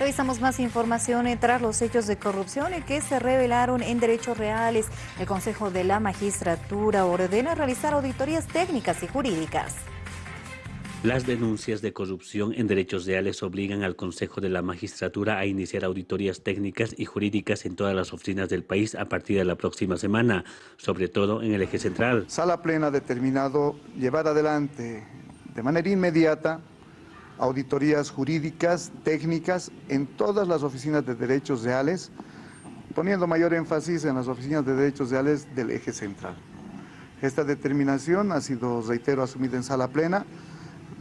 Revisamos más información tras los hechos de corrupción que se revelaron en derechos reales. El Consejo de la Magistratura ordena realizar auditorías técnicas y jurídicas. Las denuncias de corrupción en derechos reales obligan al Consejo de la Magistratura a iniciar auditorías técnicas y jurídicas en todas las oficinas del país a partir de la próxima semana, sobre todo en el eje central. Sala Plena ha determinado llevar adelante de manera inmediata auditorías jurídicas, técnicas, en todas las oficinas de derechos reales, poniendo mayor énfasis en las oficinas de derechos reales del eje central. Esta determinación ha sido, reitero, asumida en sala plena,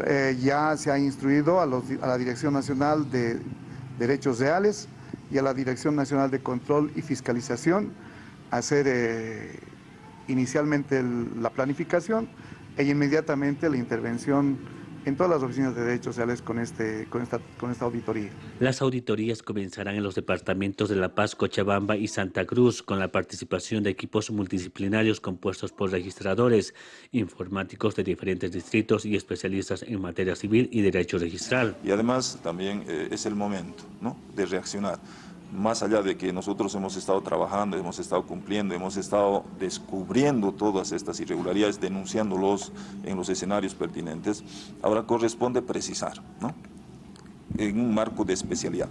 eh, ya se ha instruido a, la Dirección Nacional de Derechos Reales y a la Dirección Nacional de Control y Fiscalización a hacer eh, inicialmente la planificación e inmediatamente la intervención en todas las oficinas de derechos sociales con, este, con, esta, con esta auditoría. Las auditorías comenzarán en los departamentos de La Paz, Cochabamba y Santa Cruz, con la participación de equipos multidisciplinarios compuestos por registradores, informáticos de diferentes distritos y especialistas en materia civil y derecho registral. Y además también eh, es el momento ¿no? de reaccionar más allá de que nosotros hemos estado trabajando, hemos estado cumpliendo, hemos estado descubriendo todas estas irregularidades, denunciándolos en los escenarios pertinentes, ahora corresponde precisar, ¿no? en un marco de especialidad.